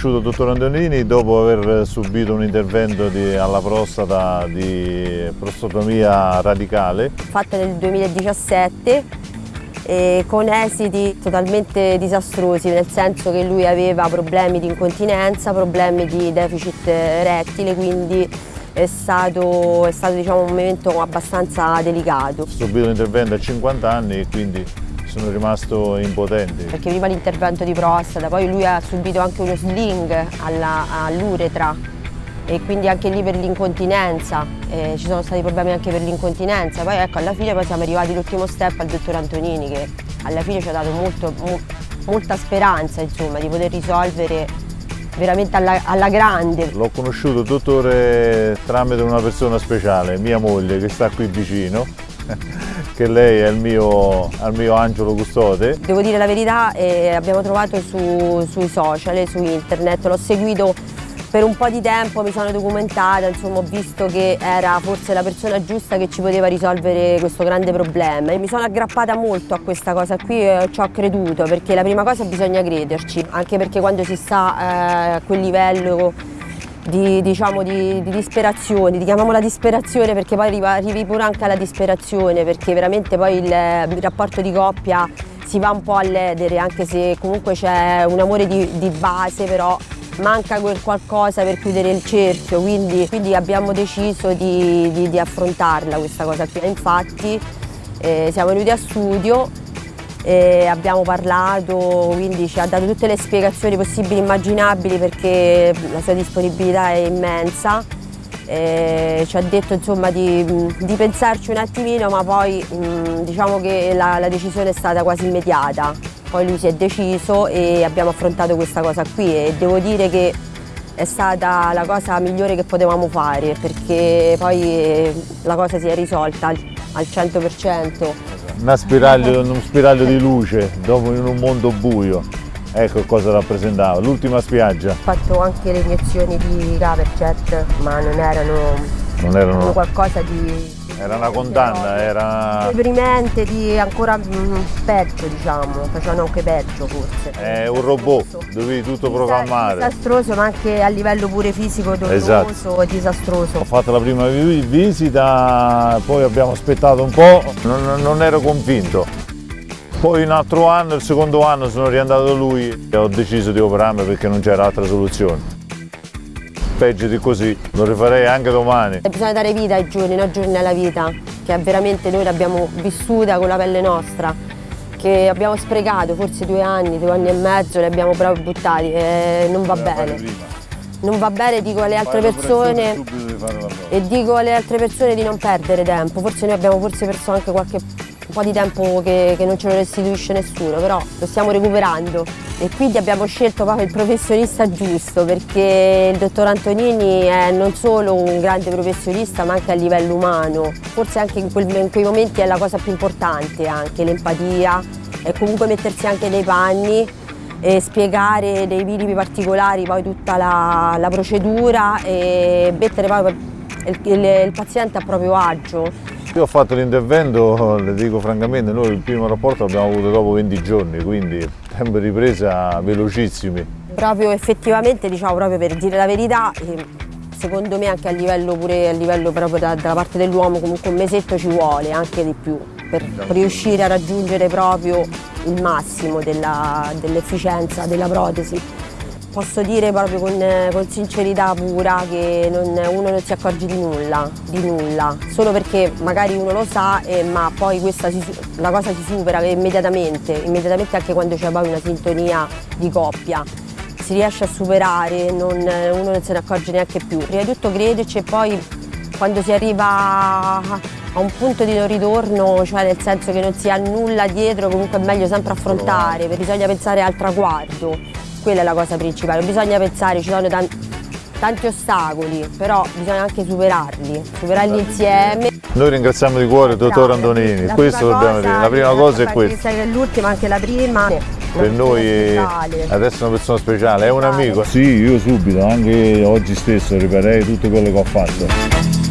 Conosciuto il dottor Antonini dopo aver subito un intervento di, alla prostata di prostatomia radicale. Fatta nel 2017 eh, con esiti totalmente disastrosi, nel senso che lui aveva problemi di incontinenza, problemi di deficit rettile, quindi è stato, è stato diciamo, un momento abbastanza delicato. Subito l'intervento a 50 anni e quindi sono rimasto impotente. Perché prima l'intervento di prostata, poi lui ha subito anche uno sling all'uretra e quindi anche lì per l'incontinenza, eh, ci sono stati problemi anche per l'incontinenza, poi ecco alla fine poi siamo arrivati all'ultimo step al dottor Antonini che alla fine ci ha dato molto, mo, molta speranza insomma, di poter risolvere veramente alla, alla grande. L'ho conosciuto dottore tramite una persona speciale, mia moglie che sta qui vicino che lei è il mio, è il mio angelo custode. Devo dire la verità, eh, abbiamo trovato su, sui social, su internet, l'ho seguito per un po' di tempo, mi sono documentata, insomma ho visto che era forse la persona giusta che ci poteva risolvere questo grande problema e mi sono aggrappata molto a questa cosa qui e ci ho creduto perché la prima cosa bisogna crederci, anche perché quando si sta eh, a quel livello di, diciamo, di, di disperazione, di, chiamiamola disperazione perché poi arriva, arrivi pure anche alla disperazione perché veramente poi il, il rapporto di coppia si va un po' a ledere anche se comunque c'è un amore di, di, base però manca quel qualcosa per chiudere il cerchio quindi, quindi abbiamo deciso di, di, affrontarla questa cosa qui. Infatti eh, siamo venuti a studio abbiamo parlato, quindi ci ha dato tutte le spiegazioni possibili e immaginabili perché la sua disponibilità è immensa. E ci ha detto insomma, di, di, pensarci un attimino ma poi mh, diciamo che la, la, decisione è stata quasi immediata. Poi lui si è deciso e abbiamo affrontato questa cosa qui e devo dire che è stata la cosa migliore che potevamo fare perché poi la cosa si è risolta al, al 100% spiraglio, uno spiraglio di luce dopo in un mondo buio. Ecco cosa rappresentava, l'ultima spiaggia. Ho fatto anche le iniezioni di Gaverjet, ma non erano, non erano... qualcosa di era una condanna, era... Deprimente, di ancora mm, peggio diciamo, facevano anche peggio forse. È un robot, dovevi tutto programmare. Disastroso ma anche a livello pure fisico doloroso esatto. disastroso. Ho fatto la prima visita, poi abbiamo aspettato un po', non, non ero convinto. Poi un altro anno, il secondo anno sono riandato da lui e ho deciso di operarmi perché non c'era altra soluzione peggio di così, lo rifarei anche domani. Bisogna dare vita ai giorni, non giorni alla vita, che veramente noi l'abbiamo vissuta con la pelle nostra, che abbiamo sprecato forse due anni, due anni e mezzo, li abbiamo proprio buttati e non va bene. Non va bene, dico alle altre persone e dico alle altre persone di non perdere tempo, forse noi abbiamo forse perso anche qualche un po' di tempo che, che non ce lo restituisce nessuno, però lo stiamo recuperando e quindi abbiamo scelto proprio il professionista giusto perché il dottor Antonini è non solo un grande professionista ma anche a livello umano, forse anche in, quel, in quei momenti è la cosa più importante anche l'empatia e comunque mettersi anche nei panni e spiegare nei minimi particolari poi tutta la, la procedura e mettere poi il, il, il paziente a proprio agio. Io ho fatto l'intervento, le dico francamente, noi il primo rapporto l'abbiamo avuto dopo 20 giorni, quindi di ripresa velocissimi. Proprio effettivamente, diciamo proprio per dire la verità, secondo me anche a livello, pure a livello proprio da, dalla parte dell'uomo comunque un mesetto ci vuole, anche di più, per riuscire a raggiungere proprio il massimo dell'efficienza della protesi posso dire proprio con, con sincerità pura che non, uno non si accorge di nulla, di nulla, solo perché magari uno lo sa eh, ma poi questa si, la cosa si supera immediatamente, immediatamente anche quando c'è poi una sintonia di coppia. Si riesce a superare, non, uno non se ne accorge neanche più. Prima di tutto crederci e poi quando si arriva a un punto di non ritorno, cioè nel senso che non si ha nulla dietro, comunque è meglio sempre affrontare, bisogna pensare al traguardo quella è la cosa principale, bisogna pensare, ci sono tanti, tanti ostacoli, però bisogna anche superarli, superarli insieme. Noi ringraziamo di cuore il dottor Antonini, la questo dobbiamo dire, la prima cosa è questa. L'ultima, anche la prima. Per noi adesso è una persona speciale, è un amico. Sì, io subito, anche oggi stesso riparerei tutto quello che ho fatto.